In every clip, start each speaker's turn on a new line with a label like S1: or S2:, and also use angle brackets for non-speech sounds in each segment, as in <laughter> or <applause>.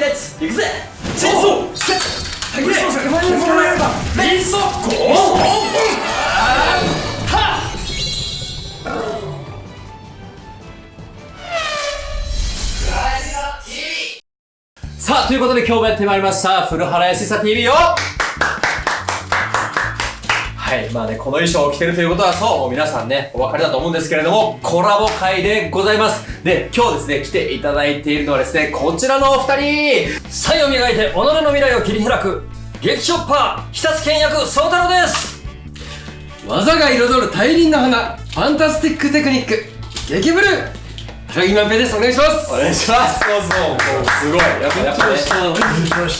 S1: レッツ行くぜチェンソーセッレイソーゴーはさあということで今日もやってまいりました。古原康久 TV よはい。まあね、この衣装を着てるということは、そう、もう皆さんね、お分かりだと思うんですけれども、コラボ会でございます。で、今日ですね、来ていただいているのはですね、こちらのお二人
S2: 才を磨いて己の未来を切り開く劇ショッパー久津健役宗太郎です
S3: 技が彩る大輪の花ファンタスティックテクニック激ブルー高木万平ですお願いします。
S1: お願いします。そうそう、もうすごい。やっぱ、やっぱね。緊張す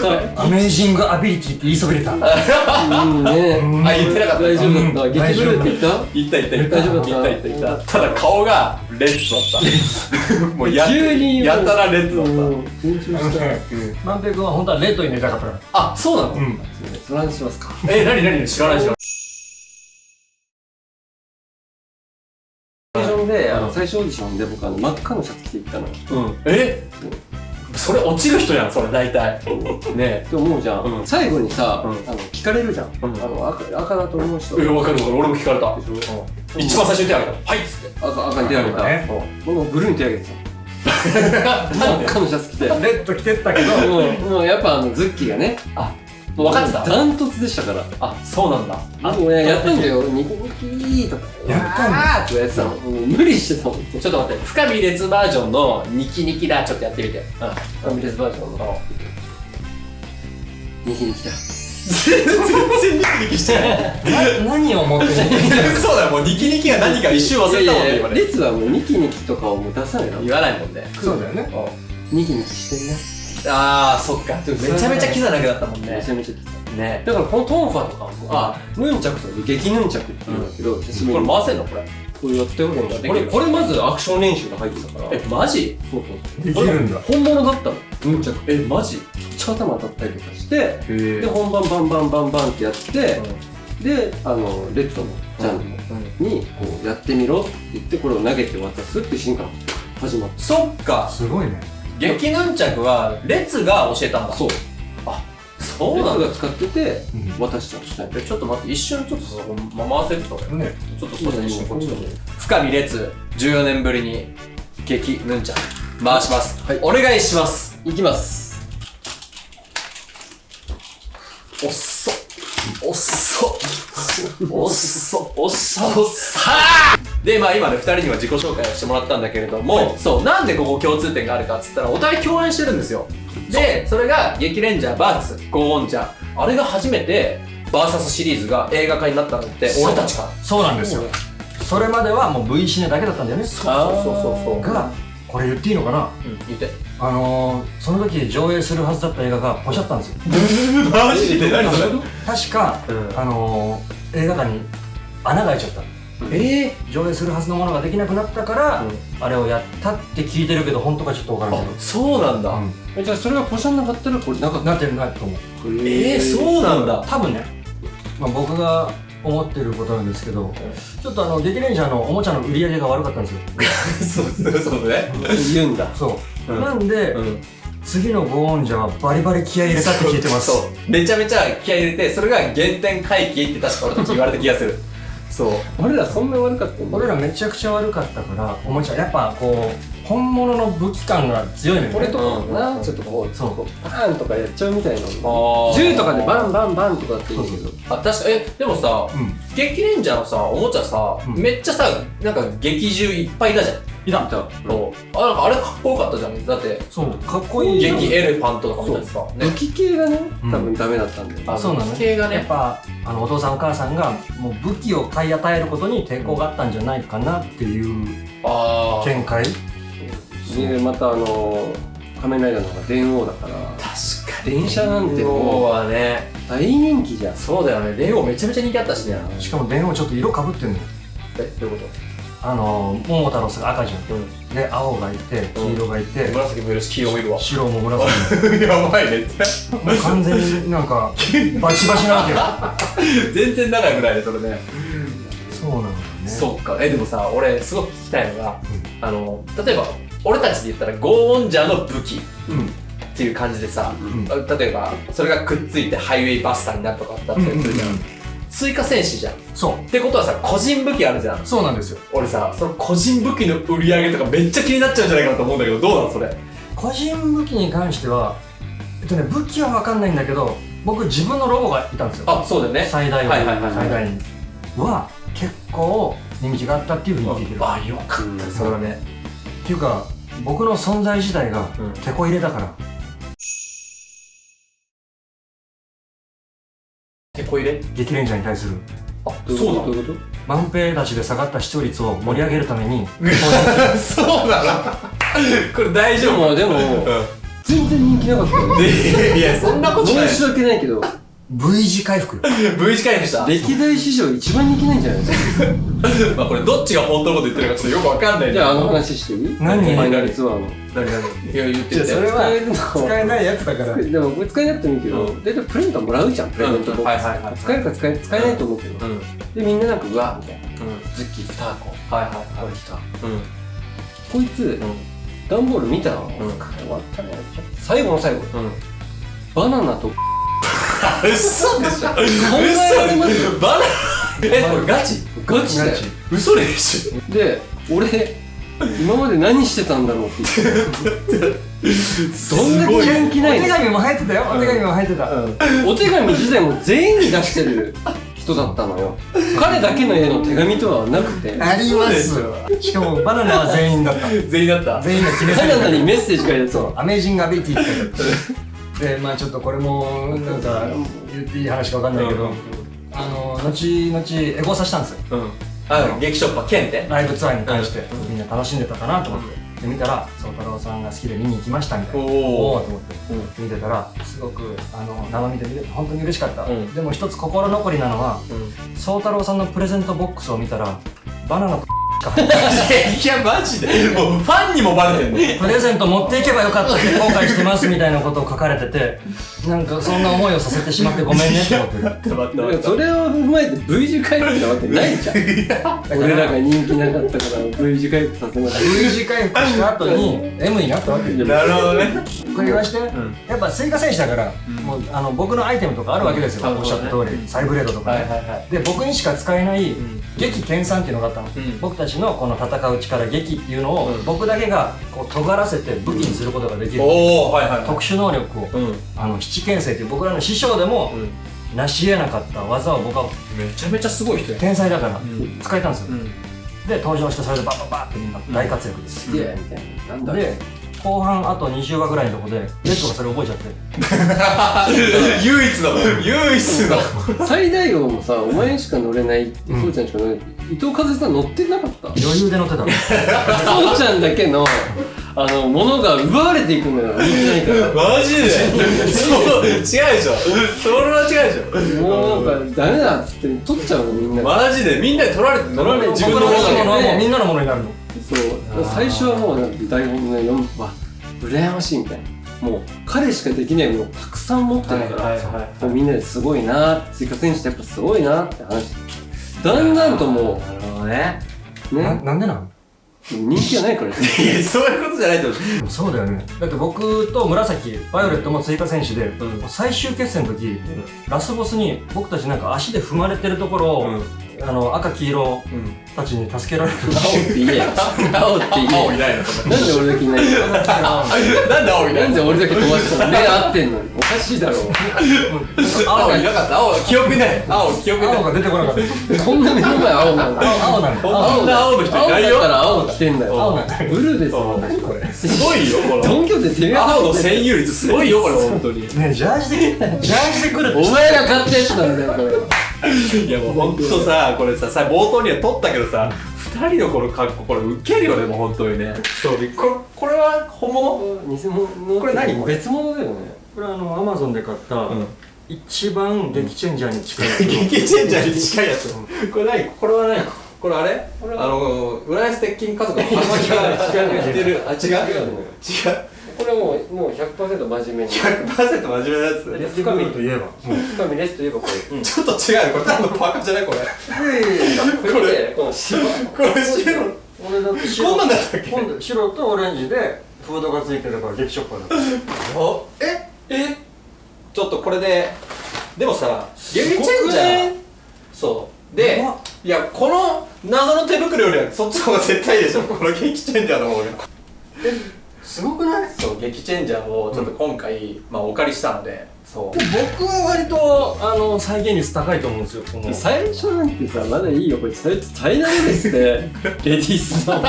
S1: る。
S2: アメージングアビリティって言いそびれた。
S3: うん。ね
S1: あ、言ってなかった。
S3: 大丈夫だった激ブルって言った
S1: 言った言った言った。
S3: 大丈夫だった
S1: 言った言った言った。ただ顔がレッドだった。もうや
S3: 急に
S1: やたらレッドだっ
S3: うん。緊張した
S2: 万平君は本当はレッドになりたかったから
S1: た。あ、そうなの
S3: その話しますか
S1: え、なになに知らない知らない。
S3: ンであの最初オーディションで僕あの真っ赤のシャツ着て行ったのっ
S1: うん。え？それ落ちる人やん、それ大体。<laughs> ね
S3: て思うじゃん、
S1: うん。
S3: 最後にさ、
S1: うん。
S3: あの聞かれるじゃん、
S1: ん。
S3: あの赤赤だと思う人。
S1: え。え、わかるわかる。俺も聞かれた。
S3: でしょ？
S1: 一番最初に手挙げた。はいっつって。
S3: 赤赤に手挙げた、
S2: ね。
S3: 僕もブルーに手挙げてた。<laughs> 真っ赤のシャツ着て。
S2: レッド着てったけど。
S3: もうもうやっぱあのズッキーがね
S1: もう分かってた。
S3: ダントツでしたから。
S1: あ、そうなんだ。
S3: あもうねやったんだよ。ニコニキとか。
S2: やったんだ。
S3: とかやってたの。無理してたもん。
S1: ちょっと待って、深見列バージョンのニキニキだ。ちょっとやってみて。うん。
S3: ファミレスバージョンの。ニキニキだ。
S1: 全然ニキニキしてない。<laughs>
S2: 何を持ってる
S1: そうだよ、もうニキニキが何か一瞬忘れたもんね、今ね。
S3: 列はもうニキニキとかをもう出さないの。
S1: 言わないもんね。
S2: そうだよね。
S3: ニキニキしてんね
S1: あー、そっか。めちゃめちゃキザなくなったもん
S3: め
S1: ね。
S3: ちゃめちゃ来た
S1: ね。
S3: だからこのトンファとかもあヌンチャクとか激ヌンチャクって言うんだけど久しぶ
S1: これ回せんのこれ。
S3: これやってこれこれまずアクション練習が入ってたから。
S1: え、マジ？
S3: そうそう
S2: できるんだ。
S3: 本物だったの。ヌンチャク。
S1: え、マジ？
S3: めっちゃ頭当たったりとかして
S1: へ
S3: で本番バンバンバンバンってやってであのレッドのジャンルにこうやってみろって言ってこれを投げて渡すっていうシーンから始まっ
S1: そっか。
S2: すごいね
S1: ゲキヌンチャクは、レツが教えたんだ。
S3: たそう
S1: そうなんだ。
S3: が使ってて渡しちゃう
S1: ちょっと待って、一瞬ちょっとそこ、ま、回せるとか
S2: ね
S1: ちょっとそうだね、一瞬こっちの深見レツ、14年ぶりに、ゲキヌンチャク、回します。
S3: はい
S1: お願いします。
S3: いきます
S1: おっそ。おっそ。おっそ。おっそ。おっそ。はぁで、まあ今ね、二人には自己紹介をしてもらったんだけれども、そう、なんでここ共通点があるかっつったら、お互い共演してるんですよ。で、それが、激レンジャー VS ゴーオンジャー。あれが初めて、バーサスシリーズが映画化になったのって、俺たちか。ら。
S2: そうなんですよ。それまではもう V シネだけだったんだよね。
S1: そうそうそうそう。
S2: がこれ言っていいのかな？
S1: うん、言って。
S2: あのー、その時上映するはずだった映画がポシャったんですよ。<laughs>
S1: マジで？何それ？
S2: 確か、
S1: うん。
S2: あのー、映画館に穴が開いちゃった
S1: ええ
S2: 上映するはずのものができなくなったから、あれをやったって聞いてるけど本当かちょっとわから
S1: あ
S2: ないけど、
S1: そうなんだ。
S2: うん
S3: えじゃあそれがポシャンなかったらこれなかっ
S2: なってるなと思う
S3: た
S1: ええそうなんだ。
S2: 多分ね、まあ、僕が思ってることなんですけど、ちょっとあの、劇レンジャーのおもちゃの売り上げが悪かったんですよ。<laughs>
S1: そうそうそうね。
S3: 言うんだ
S2: そう。
S1: うん
S2: なんで、
S1: うん。
S2: 次のゴーンジャーはバリバリ気合い入れたって聞いてます。
S1: そう。めちゃめちゃ気合い入れて、それが原点回帰って確か俺たち言われた気がする。そう。
S3: 俺らそんな悪かったんだ
S2: 俺らめちゃくちゃ悪かったから、おもちゃ、やっぱこう、本物の武器感が強いのよね。
S3: これとかも
S1: うん
S3: なちょっとこう
S2: そう
S3: こうパーンとかやっちゃうみたいな
S1: あ
S3: の
S1: ー
S3: 銃とかでバンバンバンとかって言うけど
S1: あ、確かえ、でもさ、
S2: うん。
S1: 激レンジャーのさ、おもちゃさ、
S2: うん
S1: めっちゃさ、なんか劇中いっぱいいたじゃん。
S2: いた。
S3: い
S1: う。あ、なんかあれかっこよかったじゃん。だって、
S2: そう、かっこいい。
S1: 激エレファントとか見たりさ。
S3: 武器系がね
S2: うん
S3: 多分ダメだったんだよ
S1: あ
S2: そうなの
S1: 武器系がね
S2: やっぱあのお父さんお母さんがもう武器を買い与えることに抵抗があったんじゃないかなっていう。見解
S3: でまたあの仮面ライダーの方が電王だから
S1: 確かに。
S3: 電車なんて
S1: もう
S3: も
S1: はね、
S3: う大人気じゃん
S1: そうだよね。レオめちゃめちゃ人気あったしね。
S2: しかも電話ちょっと色かぶってんのよ
S1: え、どういうこ
S2: あの桃太郎さんが赤じゃん。
S1: とうん。
S2: で青がいて黄色がいて、
S1: 紫もいるし、黄色もいるわ。
S2: 白も紫。<laughs>
S1: やばいね。
S2: ももう完全になんか <laughs> バチバチなわけよ。<laughs>
S1: 全然仲良くないね、それね。
S2: そうなのよね。
S1: そっか。え、でもさ、俺、すごく聞きたいのが、あの、例えば、俺たちで言ったらゴーオンジャーの武器
S2: うん。
S1: っていう感じでさ、
S2: ん。
S1: 例えばそれがくっついてハイウェイバスターになるとかだったりするじゃん、追加戦士じゃん。っ
S2: そう。
S1: てことはさ個人武器あるじゃん。
S2: そうなんですよ。
S1: 俺さその個人武器の売り上げとかめっちゃ気になっちゃうんじゃないかなと思うんだけどどうなのそれ？
S2: 個人武器に関してはえっとね武器は分かんないんだけど僕自分のロボがいたんですよ。
S1: あそうだよね。
S2: 最大
S1: はいはいはいはい。
S2: 最大には結構人気があったっていうふうに聞いてる。
S1: あよかった。それはね。
S2: っていうか僕の存在自体が
S1: うん。
S2: 手こ入れだから。
S1: 手こ入れ
S2: 激レンジャーに対する。
S1: あ
S3: どういうこと？どういうこ
S2: 万平たちで下がった視聴率を盛り上げるために。<laughs>
S1: そうなの？これ大
S3: と
S1: 丈夫？
S3: でもでも
S1: う
S3: 全然人気なかった <laughs>
S1: いやそんなことない。
S3: 申し訳ないけど
S2: V 字回復 <laughs>
S1: V 字回復した。
S3: 歴代史上一番人気ないんじゃないですか？<laughs>
S1: まあこれどっちが本当のこと言ってるかちょっとよくわかんない。
S3: じゃああの話していい？
S2: 何？
S3: ファイナルツアーの。
S1: 何？何？いや言ってて
S2: じゃあそれは
S3: 使えるの
S2: 使えないやつだから
S3: でもこれ使えなくてもいいけど、
S1: うん
S3: 大体プレゼントもらうじゃんプレゼントボックス、
S1: はいはいはい
S3: 使えるか使え使えないと思うけど、
S1: うんうん
S3: でみんななんかうわみたいな
S1: うん
S3: ズッキースターコ
S1: はいはい
S3: これ来た
S1: うん
S3: こいつ段ボール見たら、
S1: ん
S3: 終わったね最後の最後
S1: うん
S3: バナナと <laughs>
S1: 嘘でしょ。
S3: 考えられます？
S1: 嘘バナえこれガチ？
S3: ガチだよ。
S1: 嘘でしょ。
S3: で俺今まで何してたんだろうって言ってどんだけ人気ないの？
S2: お手紙も入ってたよ。お手紙も入ってた。
S3: お手紙自体も全員に出してる人だったのよ。<laughs> 彼だけの絵の手紙とはなくて。
S2: あります。しかもバナナは全員だった。<laughs>
S1: 全員だった。
S2: 全員が決め
S3: バナナ
S2: た
S3: にメッセージ書いてあった
S2: そうアメージングアビリティって。書いてあるでまあちょっとこれもなんか言っていい話かわかんないけど、あの後々エゴサしたんですよ。
S1: うん。あ劇ショッパーケンって
S2: ライブツアーに関して、
S1: うん。
S2: みんな楽しんでたかなと思って、で見たら宗太郎さんが好きで見に行きましたみたいな。
S1: おー。
S2: おおと思って
S1: うん。
S2: 見てたらすごくあの生身で見れて本当に嬉しかった、
S1: うん。
S2: でも一つ心残りなのは
S1: うん。
S2: 宗太郎さんのプレゼントボックスを見たらバナナとしか入ってない
S1: いやマジで。もうファンにもバレてんの。
S2: プレゼント持っていけばよかったって後悔してますみたいなことを書かれててなんかそんな思いをさせてしまってごめんねって思って
S3: それを踏まえて V 字回復なわけないじゃん。俺らが人気なかったから V 字回復させなかっ
S2: V 字回復した後に M になったわけ
S1: なるほどね。
S2: これ言わして、
S1: ん。
S2: やっぱ追加選手だから、もうあの僕のアイテムとかあるわけですよ、
S1: うん
S2: おっしゃった通り、サイブレードとかね、
S1: はいはいはい。
S2: で僕にしか使えない
S1: ん
S2: 劇研鑽っていうのがあったの、
S1: うん。
S2: 僕たちのこの戦う力劇っていうのを、
S1: うん。
S2: 僕だけがこう尖らせて武器にすることができる、
S1: おおはいはいはい。
S2: 特殊能力を、
S1: うん。
S2: あの七剣聖っていう僕らの師匠でも
S1: うん。
S2: 成し得なかった技を僕は
S1: めちゃめちゃすごい人や。
S2: 天才だから
S1: ん。
S2: 使えたんですよ、
S1: うん。
S2: で登場してそれでバッバッバッってみんな大活躍です、
S3: たイエーみたいな。
S2: で後半あと20話ぐらいのとこでレッドがそれ覚えちゃって。<laughs>
S1: 唯一の唯一の。
S3: 最大王もさお前しか乗れないって
S2: うん。
S3: そうちゃんしか乗れない。伊藤和恵さん乗ってなかった？
S2: 余裕で乗ってたの。<laughs>
S3: そうちゃんだけのあの物が奪われていくのよ人気ないから。
S1: マジで？そう違うでしょ。それは違うでしょ。
S3: もうなんかダメだっつって取っちゃうのみんな
S1: マジで？みんなに取られて取られて自分のもの
S2: 僕のものは
S1: だ
S2: もうみんなのものになるの
S3: そう。最初はもうなんか台本の読むわ羨ましいみたいな。もう彼しかできないものをたくさん持ってるから、
S1: はいはいはい
S3: もうみんなですごいなー追加選手ってやっぱすごいなーって話。だんだんとも
S1: なるほどね。
S3: うね。
S2: ななんでなの？
S3: 人気がないから。<laughs>
S1: そういうことじゃないと思う。
S2: そうだよね。だって僕と紫バイオレットも追加選手で、
S1: ん。
S2: 最終決戦の時、ラスボスに僕たちなんか足で踏まれてるところを、あの赤黄色
S1: うん
S2: たちに助けられる
S3: 青って言えよ。青って言えよ。
S1: 青いないの
S3: なんで俺だけいないの
S1: なんで青いな
S3: ないんで俺だけ飛ばしたの目合ってんの？におかしいだろ。
S1: 青いなかった。青記憶ない。青記憶ない。
S2: 青が出てこなかった。
S3: こんな目の前青なんだ。
S2: 青青なんだ
S1: こんな青の人い
S3: 青だ
S1: ないよ。
S3: から青着てんだよ。
S2: 青なんだ
S3: ブルーですよ。
S2: これ
S1: すごいよこ
S3: ド
S1: の
S3: ンキョって手が
S1: 青の占有率すごいよこれ。本当に。
S2: ねジャージでジャージで来る
S3: お前が買ったやつなんだよこれ
S1: いやもうほんとさこれささ冒頭には撮ったけどさ二人のこの格好これウケるよねもう本当にね。そうでこれこれは本物？
S3: 偽物
S1: これ何？
S3: 別物だよね。
S2: これあのアマゾンで買った、
S1: ん。
S2: 一番激チェンジャーに近い <laughs>
S1: 激チェンジャーに近いやつ。これ何？これは何これあれ？
S3: これは
S1: あの浦安鉄筋家族の話が
S3: 違う違う
S1: 似てる。あ違う。
S3: 違うこれもうもう100%真面目に。
S1: 100%真面目なやつ
S3: レス
S2: 深み。といえば。
S3: 深みレスといえばこれ。
S1: ちょっと違うこれ多分パカじゃないこれ。
S3: これこの芝
S1: これ白。
S2: 俺だって白。
S1: こんなんだったっけ？
S2: 今度白とオレンジでフードがついてるから激ショッパーだ
S1: おえ？え？ちょっとこれででもさゲームチェンジャーそう。でいやこの謎の手袋よりはそっちの方が絶対でしょ。この激チェンジャーの方が
S2: すごくない？
S1: そう激チェンジャーをちょっと今回、まあお借りしたので。そう。
S2: 僕は割とあの再現率高いと思うんですよこの。
S3: 最初なんてさまだいいよこれそれチャイナドレスでレディースの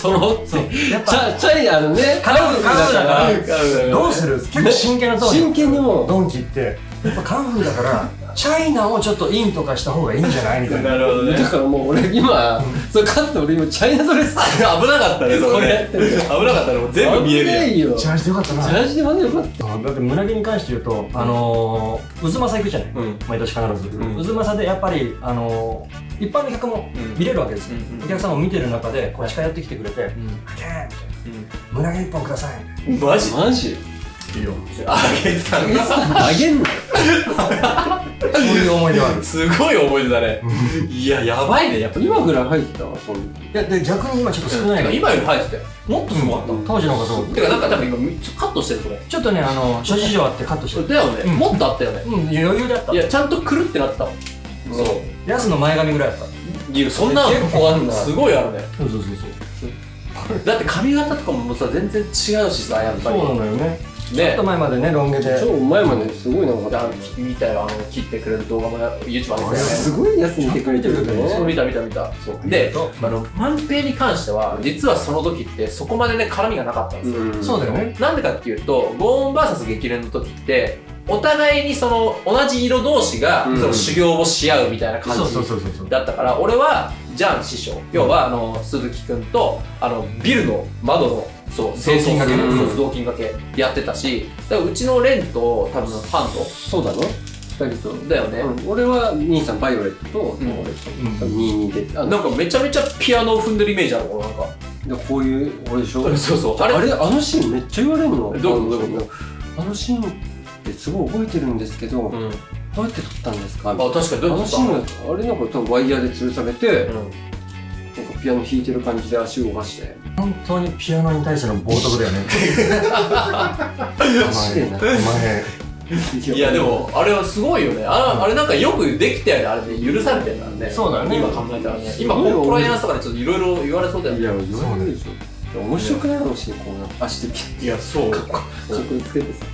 S3: トロって。
S2: やっ
S3: チャチャイナのね。
S2: カラフルだから。
S3: ら。
S2: どうする？結構真剣な
S3: 真剣にもう。
S2: ドンキって。やっぱカラフルだからチャイナをちょっとインとかした方がいいんじゃないみたいな。
S1: るほど
S3: だからもう俺今それ勝って俺今チャイナドレス
S1: 危なかったねそ <laughs> 危なかったねもう全部見えるやん。
S3: 危ないよ
S2: チャージでよかったな。
S3: チャージでまだよかった
S2: だって胸毛に関して言うと、あのー、渦政行くじゃない、
S1: うん。
S2: 毎年必ず、
S1: うん。
S2: 渦政でやっぱり、あのー、一般の客も
S1: うん。
S2: 見れるわけですよ、
S1: うんうん。
S2: お客さんも見てる中でこう近寄ってきてくれて「
S1: うん。
S2: はけーみたいな。胸毛一本ください」みたい。
S1: マジ？
S3: マジ？
S2: いいよ。
S1: あげたんだ
S3: あげんの
S2: なそういう思い出はある。
S1: すごい思い出だね。いややばいね。やっぱ
S3: 今ぐらい入ってたわそん
S2: いやで逆に今ちょっと少ないの、
S1: 今より入ってたよ。もっとすごかった、
S2: 当時の方がそう。
S1: てかなんか多分今ちょっとカットしてるそれ。
S2: ちょっとねあの諸事情あってカットしてる。
S1: だよね、
S2: うん
S1: もっとあったよね。
S2: うん余裕であった。
S1: いやちゃんとくるってなってたもん。そう。
S2: ヤスの前髪ぐらいあった。
S1: いやそんなの
S3: 結構あんな。
S1: すごいあるね。
S2: そうそうそうそう。
S1: だって髪型とかもさ全然違うしさやっぱり。
S2: そうなのよねちょっ
S1: ね
S2: と前までねロン毛で。
S3: 超前まですごいなんか
S1: あ見たよあの切ってくれる動画も YouTube あるんです
S3: すごいやつ見てくれてるよ
S2: ね。
S1: そう
S3: ね
S1: 見た見た見た。そう。であの万平に関しては実はその時ってそこまでね絡みがなかったんですよ、
S3: うん。
S2: そうだよね。
S1: なんでかっていうとゴーン VS 激連の時ってお互いにその同じ色同士が
S3: うん。
S1: その修行をし合うみたいな感じだったから俺はジャン師匠要はあの鈴木くんとあのビルの窓のそう清掃
S2: がけ
S1: そう雑巾がけやってたしだからうちのレンと多分ハン
S3: そうだね二人と。
S1: トだよね、
S3: うん。俺は兄さんバイオレットと
S1: ん。
S3: 俺と。
S2: うん。
S3: 22で。あ
S1: なんかめちゃめちゃピアノを踏んでるイメージあるもんなんか。
S3: でこういう俺でしょ？<laughs>
S1: そうそう。
S3: あれ？あのシーンめっちゃ言われるの。
S1: どう？いうことどう。いうこ
S3: あのシーンってすごい覚えてるんですけど、
S1: うん。
S3: どうやって撮ったんですか？
S1: あ確かにどうやって
S3: あのシーンあれなんか多分ワイヤーで吊るされて、
S1: うん。
S3: なんかピアノ弾いてる感じで足を動かして
S2: 本当にピアノに対しての冒涜だよね。
S1: いやでもあれはすごいよね。あ,、あれなんかよくできたよねあれで許されてるからね。
S2: そうだよね。
S1: 今考えたらね。今コンプライアンスとかでちょっといろいろ言われそうだよね。
S3: いや言われるでしょ面白くないかもしれんこうなんか足でピャ
S1: いやそう。
S3: ッかっこつけてさ。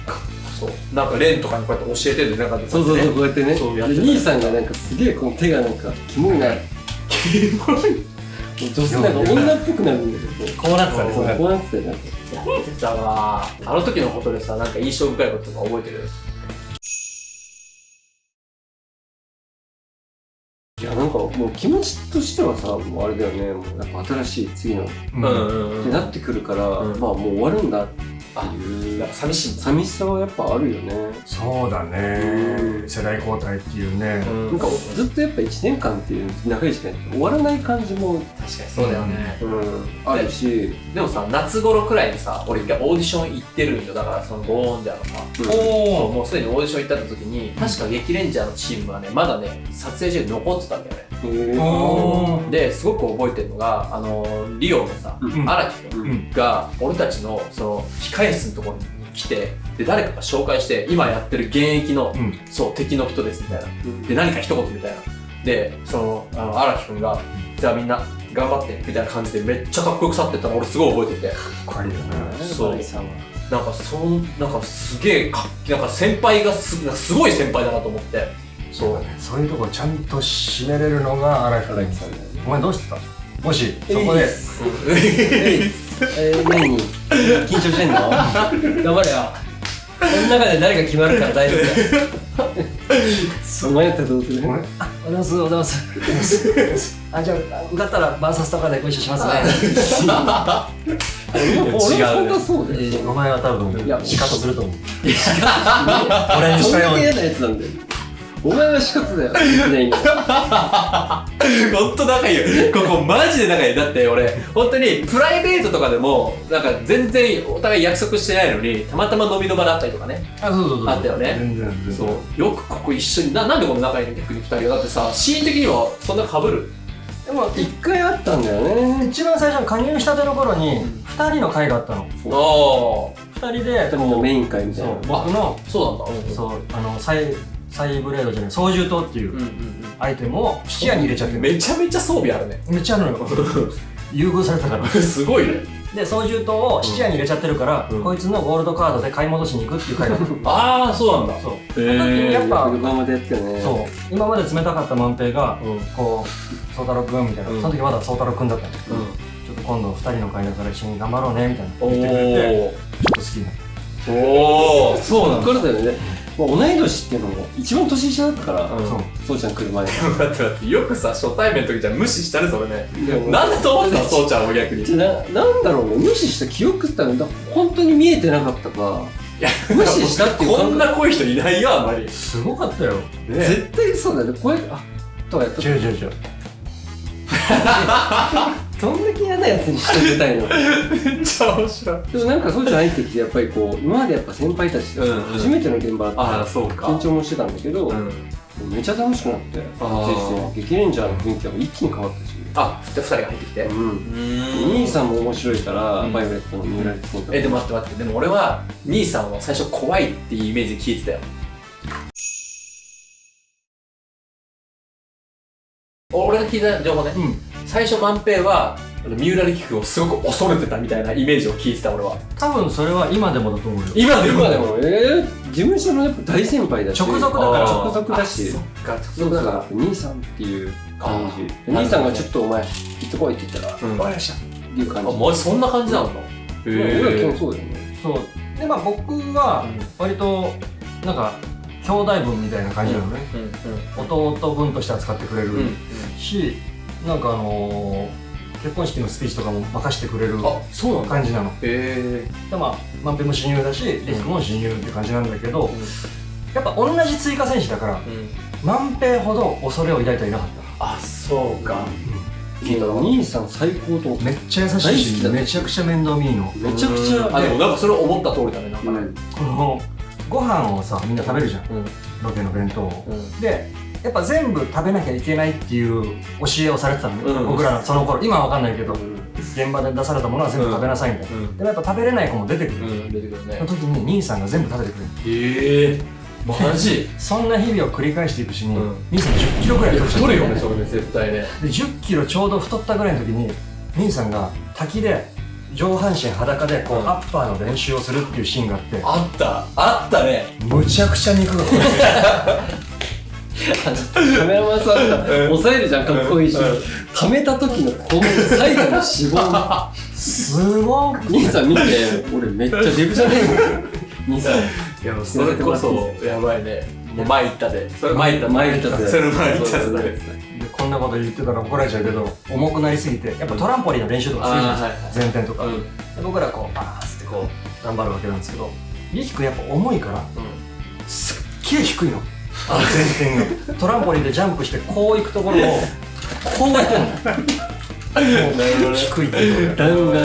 S1: そう。なんかレンとかにこうやって教えてるなんか
S3: そうそうそうこうやってね。
S1: そうやってた
S3: で兄さんがなんかすげえこの手がなんかキモいな。<laughs>
S1: キモい
S3: 女性なんか女っぽくなるんだけど。
S2: こうなってたね
S3: こうなってたよなんか
S1: やってたわあの時のことでさなんか印象深いこととか覚えてる？
S3: いやなんかもう気持ちとしてはさもうあれだよね。もうやっぱ新しい次のっ
S2: うん
S1: うん。
S3: てなってくるから、
S1: うん。
S3: まあもう終わるんだ。っていう。
S1: なんか寂しい。
S3: 寂しさはやっぱあるよね、
S2: そうだね。世代交代っていうね。
S3: なんかずっとやっぱ1年間っていう長い時間終わらない感じも、
S1: 確かにそうだよね。
S3: うん、あるし、
S1: でもさ夏頃くらいにさ俺一回オーディション行ってるんよ。だからそのゴーンジャーのさ。
S3: うん。
S1: そう
S2: おお
S1: もうすでにオーディション行った時に確か激レンジャーのチームはねまだね撮影中に残ってたんだよねですごく覚えてるのがあのリオのさ
S3: うん。
S1: 荒木君
S2: うん
S1: が俺たちのその控え室のところに来てで誰かが紹介して今やってる現役の、
S2: うん。
S1: そう敵の人ですみたいな。
S3: うん。
S1: で何か一言みたいな。でその荒木君がじゃあみんな頑張ってみたいな感じでめっちゃかっこよく去ってったの俺すごい覚えてて。
S2: かっこいいよね。
S1: そう。なんかそんなんかすげえかっなんか先輩がすなんかすごい先輩だなと思ってそう
S2: そういうとこちゃんと締めれるのが荒木
S3: 荒木さんだよね。
S2: お前どうしてた？もしそこで。
S3: えー、何？緊張してんの？<laughs> 頑張れよ。この中で誰が決まるから大丈夫だよ。お前やったらどうする？
S2: 俺あおはようございますおはようございますあじゃあ受かったらバーサスとかでご一緒しますね。<laughs>
S3: 俺は本当はそうだよ。
S2: お前は多分
S3: いや
S2: 仕方すると思う。<laughs> 俺にしたように
S3: お前は仕方だよ。全員
S1: ほんと仲いいよ。ここマジで仲いい。だって俺本当にプライベートとかでもなんか全然お互い約束してないのにたまたま飲みの場だったりとかね。
S2: あそうそうそう
S1: あったよね。
S2: 全然全然。
S1: そう。よくここ一緒にななんでこの仲いいの逆に二人は？だってさシーン的にはそんな被る？
S2: も
S3: 一回あったんだよね。
S2: 一番最初加入したての頃に
S1: うん。
S2: 2人の会があったの。
S1: あ
S2: 2人で
S3: でもメイン会みたい
S2: そう
S3: な
S2: 僕の
S1: あそうなんだ。
S2: そうあのサイサイブレードじゃない操縦刀っていうアイテムを視野に入れちゃってる。
S1: めちゃめちゃ装備あるね。
S2: めっちゃあるのよ。<laughs> 優遇されたから。
S1: すごいね。
S2: で操縦刀を視野に入れちゃってるから、
S1: うん
S2: こいつのゴールドカードで買い戻しに行くっていう会だ。っ <laughs> た
S1: ああそうなんだ。
S2: そう。
S1: へ
S2: やっぱ
S3: 横浜でやったよね。
S2: そう。今まで冷たかった万平が
S1: うん。
S2: こう「宗太郎くん」みた。いな、
S1: うん。
S2: その時まだ宗太郎くんだったんだけど、
S1: うん。
S2: ちょっと今度2人の会だから一緒に頑張ろうねみたいな。
S1: お
S2: 言ってくれてちょ
S1: お
S2: っと好きになっ
S1: おおそうなんだ。
S3: これだよね、まあ、同い年っていうのも一番年下だったから、
S1: うん。
S2: そう
S3: ちゃん来る前に。<laughs>
S1: 待って待ってよくさ初対面の時じゃ無視したねそれ。ね
S3: いやもう
S1: なんだと思ってたのそうちゃんを逆に？
S3: じゃななんだろうね。無視した記憶ってのはだ本当に見えてなかったか
S1: いや
S3: 無視したっていう
S1: こ
S3: 感覚。
S1: んな濃い人いないよあんまり。
S2: すごかったよ。
S3: 絶対そうだよね。これあとかやった。
S2: 違う違う違う <laughs>
S3: どんだけ嫌なやつにしてあげたいの？
S1: めっちゃ面白い。
S3: でもなんかそうじゃないってやっぱりこう今までやっぱ先輩たち初めての現場った
S1: あそうか。
S3: 緊張もしてたんだけど、
S1: うん。
S3: めちゃ楽しくなって激レンジャーの雰囲気が一気に変わったし、
S1: あで2人が入ってきて。
S3: うん、
S1: ん。
S3: 兄さんも面白いから、
S1: うん。
S3: バイオレットの三浦さんとか
S1: えでも待って待って。でも俺は兄さんは最初怖いっていうイメージ聞いてたよ。俺が聞いた情報ね。
S2: うん
S1: 最初万平は三浦力君をすごく恐れてたみたいなイメージを聞いてた俺は。
S2: 多分それは今でもだと思うよ。
S1: 今でも
S3: 今でもえー、事務所のやっぱ大先輩だし。
S2: 直属だから。
S3: 直属だし。
S1: あそっか。
S3: そうだから兄さんっていう感じ。兄さんがちょっとお前行ってこいって言ったら、
S1: うん。
S3: わかりましたっていう感
S1: あ
S3: じ
S1: マジそんな感じなん。だへ
S3: まあ俺は基本そうだよね。
S2: そう。でまあ僕は割となんか兄弟分みたいな感じなのね、
S1: うん。
S2: 弟分として扱ってくれる
S1: うん。うん。
S2: し、なんかあのー結婚式のスピーチとかも任してくれる
S1: あそうな
S2: 感じなの。
S1: へえ
S2: でまあ万平も親友だしリスクも親友って感じなんだけど、やっぱ同じ追加選手だから万平ほど恐れを抱いてはいなかっ
S1: あそうか。
S3: 聞いた兄さん最高と
S2: めっちゃ優しいし。めちゃくちゃ面倒見いいの。
S3: めちゃくちゃ
S1: あでもなんかそれ思った通りだねなんか。ね
S3: うん。
S2: このご飯をさみんな食べるじゃん。
S1: うん。
S2: ロケの弁当を。
S1: うん。
S2: でやっぱ全部食べなきゃいけないっていう教えをされてたのね、
S1: うん。
S2: 僕らのその頃。今は分かんないけど現場で出されたものは全部食べなさいみたいな、
S1: うん。
S2: でもやっぱ食べれない子も出てくる、
S1: うん出てくるね。
S2: その時に兄さんが全部食べてくれる。
S1: へえ。マジ？<laughs>
S2: そんな日々を繰り返していくうちに、
S1: うん。
S2: 兄さん1 0キロぐらい太
S1: るよねそれね絶対ね。
S2: で1 0キロちょうど太ったぐらいの時に兄さんが滝で上半身裸でこう、
S1: うん。
S2: アッパーの練習をするっていうシーンがあって。
S1: あった。あったね。
S2: むちゃくちゃ肉がこ <laughs>
S3: カメラマンさんが抑えるじゃんかっこいいし。
S1: うん。
S3: 溜めた時のこの最後の脂肪
S2: すごく
S3: 兄さん見て俺めっちゃデブじゃね？えの兄さん。
S1: いやもうそれこそやばいね。もう前行ったで。それ前行った
S3: 前行ったで
S1: それ前行ったで
S2: でこんなこと言ってたら怒られちゃうけど重くなりすぎてやっぱトランポリンの練習とかするじゃない前転とか、
S1: うん。
S2: で僕らこうバーッつってこう頑張るわけなんですけどリキ君やっぱ重いからすっげえ低いの前転が。トランポリンでジャンプしてこう行くところをこうやってんのもう低いっていう
S3: 弾丸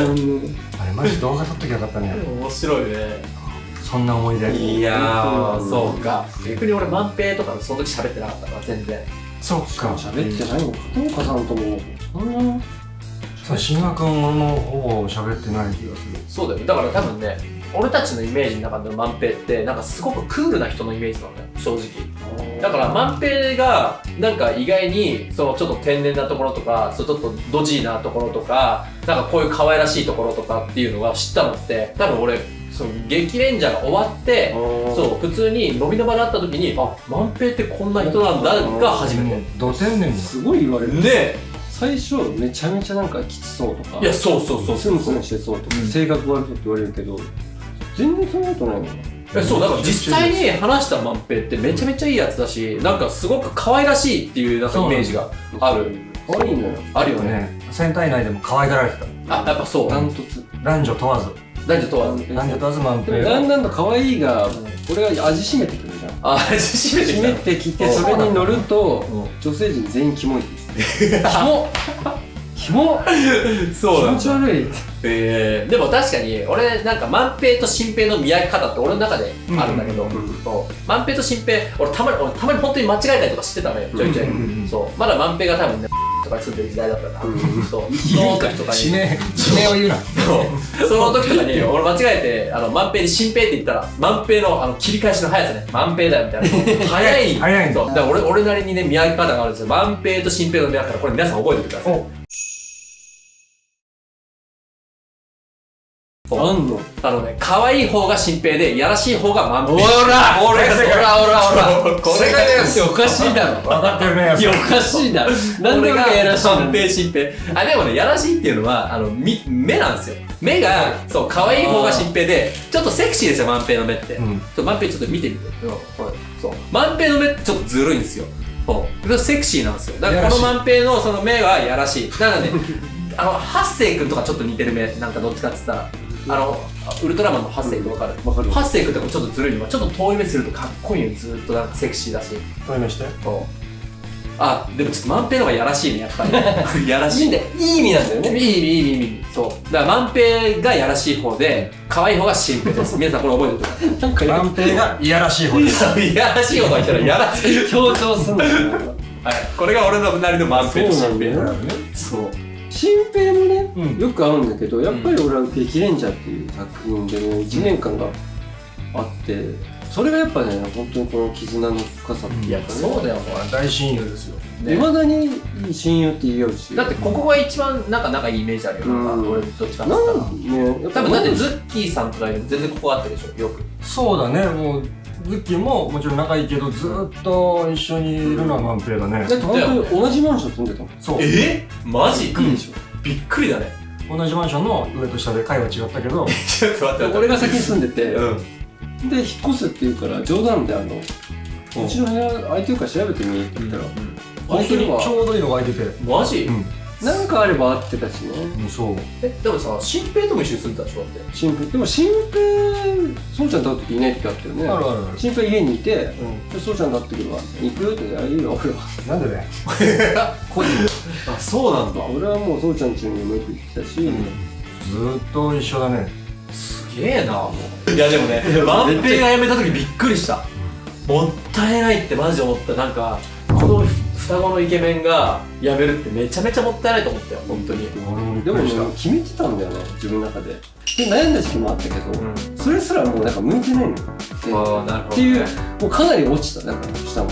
S2: あれマジ動画撮っときゃよかったね。
S1: 面白いね。
S2: そんな思い出。
S1: いやそうか。逆に俺万平とかその時喋ってなかったから全然。
S2: そっか。
S3: 喋ってないの片岡さんとも。そんな。
S2: そう新和君もほぼ喋ってない気がする。
S1: そうだよね。だから多分ね俺たちのイメージの中での万平ってなんかすごくクールな人のイメージなのね。正直だから万平がなんか意外にそのちょっと天然なところとかそうちょっとドジーなところとかなんかこういう可愛らしいところとかっていうのが知ったのって多分俺その激レンジャーが終わってそう普通に飲みの場があった時にあ万平ってこんな人なんだが初めて。
S2: ド天然
S3: すごい言われる。
S1: ね。
S3: 最初めちゃめちゃなんかきつそうとか
S1: いやそうそうそうそう
S3: スンスンしてそうとか、
S2: うん。
S3: 性格悪そうって言われるけど全然そんなことないもん
S1: えそうだから実際に話した万平ってめちゃめちゃいいやつだしなんかすごく可愛らしいっていうなんかイメージがある。
S3: 可愛いのよ。
S1: あるよね。
S2: ね戦隊内でも可愛がられてた。
S1: あやっぱそう。
S3: ダントツ。
S2: 男女問わず。
S1: 男女問わず。
S2: 男女問わず満平
S3: だんだんと可愛いが俺が味しめてくるじゃん。
S1: あ締めて
S3: 締めてきてそれに乗ると女性陣全員キモいですキモキモ
S1: そう
S3: 気持ち悪い。
S1: えー、でも確かに俺なんか万平と新平の見分け方って俺の中であるんだけど、
S3: うんうんうん
S1: そう。万平と新平俺たまに俺たまに本当に間違えたりとかしてたのよちょいちょい、
S2: うんうんうん。
S1: そう。まだ万平が多分ねと <laughs> とかに住んでる時代だったから、
S3: うん
S1: そう。その時とかに。
S2: 地名地名を言うな。
S1: そう。その時とかに <laughs> 俺間違えてあの万平に新平って言ったら万平のあの切り返しの速さね。万平だよみたいな。早い。
S2: 早い。
S1: そう。だから俺俺なりにね見分け方があるんですよ。万平と新平の見分け方。これ皆さん覚えておいてください
S3: あんの？
S1: あのね可愛い方が新平でやらしい方が万平。
S3: おら！
S1: おらおらおらこれがね
S3: おかしいだろ。
S2: 分かってるね
S3: い。やおかしいだろなんで俺がやらしいの
S1: 万平新平。あでもねやらしいっていうのはあのみ目なんですよ。目がそう可愛い方が新平でちょっとセクシーですよ万平の目って、
S2: うん。
S1: そう万平ちょっと見てみて、うんこれそう。万平の目ちょっとずるいんですよ。そう。セクシーなんですよ。だからこの万平のその目はやらしい。だからねあのハッセイ君とかちょっと似てる目なんかどっちかっつったらあのウルトラマンのハッセイ君わかる？
S3: わかる
S1: ハッセイ君とかちょっとずるいの。はちょっと遠い目するとかっこいいよずっとなんかセクシーだし。
S2: そういうのして
S1: そうあでもちょっと万平の方がやらしいねやっぱり。<laughs> やらしい。
S3: いいんだよいい意味なんだよね。
S1: いい意味いい意味いい意味。そう。だから万平がやらしい方で可愛い方が新平です。<laughs> 皆さんこれ覚えておいてくだ
S3: なんか
S2: 万平がいやらしい方です。
S1: さいやらしい方が言ったらやらしい <laughs>
S3: 強調すんだよ。
S1: はい。これが俺のなりの万平と
S3: そうな
S1: 新平
S3: んだよ
S1: そう
S3: 新平もね、
S2: うん。
S3: よく会うんだけどやっぱり俺は「激レンジャー」っていう作品でね1年間があってそれがやっぱね本当にこの絆の深さって
S1: い
S3: うかね。
S1: そうだよ。
S2: 大親友ですよ。
S1: ね。
S3: いまだに親友って言い合うし。
S1: だってここが一番なんか仲いいイメージあるよ。
S3: うん。
S1: 俺どっちかって
S3: な
S1: 言った多分だってズッキーさんとか全然ここあったでしょ。よく。
S2: そうだねもうズッキーももちろん仲いいけどずっと一緒にいるのは万平だね。
S3: だって本当に同じマンション住んでたもん。
S2: そう
S1: え？マジ？
S3: びっくりでしょ。
S1: びっくりだね。
S2: 同じマンションの上と下で階は違ったけど。<laughs>
S1: ちょっと待って待って。
S3: 俺が先に住んでて、
S1: うん。
S3: で引っ越すって言うから冗談であのうちの部屋空いてるから調べてみって言ったら、
S2: 本当にちょうどいいのが空いてて。
S1: マジ？
S2: うん
S3: なんかあれば会ってたしね。
S2: うんそう。
S1: えでもさ新平とも一緒に住んでたでしょだって。
S3: 新平。でも新平そうちゃんと会う時いない時あったよね。
S2: あるあるある。
S3: 新平家にいて
S2: う
S3: でそうちゃんと会ってくるわ行くってあいいよ俺は。
S2: んなんでね個人。
S1: あそうなんだ。
S3: 俺はもうそうちゃん家にもよく行ってたし、
S2: ずーっと一緒だね。
S1: すげえないやでもね <laughs> 万平が辞めた時びっくりした。もったいないってマジで思った。なんかこの双子のイケメンが辞めるってめちゃめちゃもったいないと思ったよ本当に。
S2: 俺もびっ
S3: でも決めてたんだよね自分の中でで悩んだ時期もあったけど、
S1: うん。
S3: それすらもうなんか向いてないの
S1: ああなるほ
S3: っていうもうかなり落ちただから下も。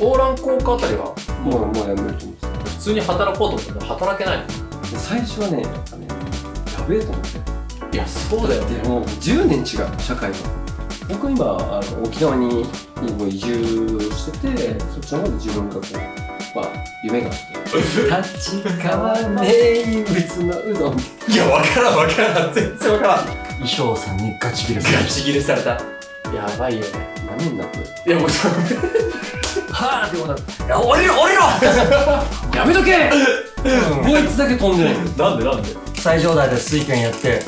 S1: オーラン高校あたりは？
S3: もうもうやめると思って
S1: 普通に働こうと思っても働けないの？
S3: で最初はねやっぱねやべえと思って。
S1: いやそうだよね。
S3: でもう10年違う社会が僕今あの沖縄に移住しててそっちの方で自分がこうまあ夢があって。<laughs> 立川名物のうどん
S1: いや分からん分からん。全然分からん。
S2: 衣装さんにガチ切れされ
S1: ガチ切れされた。やばいよね。
S3: なめんなこれ
S1: いやもうその
S2: はぁってことだいや降りろ降りろ
S3: やめとけ。<laughs>
S2: うん。
S3: こいつだけ飛んで。ない
S1: なんでなんで？
S2: 最上台で水拳やって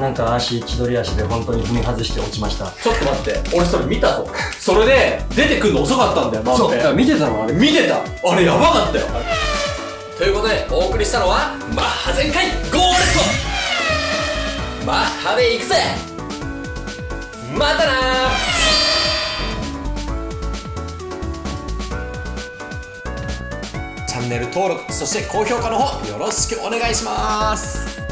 S2: なんか足千鳥足で本当に踏み外して落ちました。
S1: ちょっと待って俺それ見たぞ。それで出てくるの遅かったんだよ万
S3: そう
S1: 平
S3: 見てたのあれ。
S1: 見てた。あれやばかったよということでお送りしたのはマッハ全開ゴーレットマッハで行くぜ。またなチャンネル登録そして高評価の方よろしくお願いします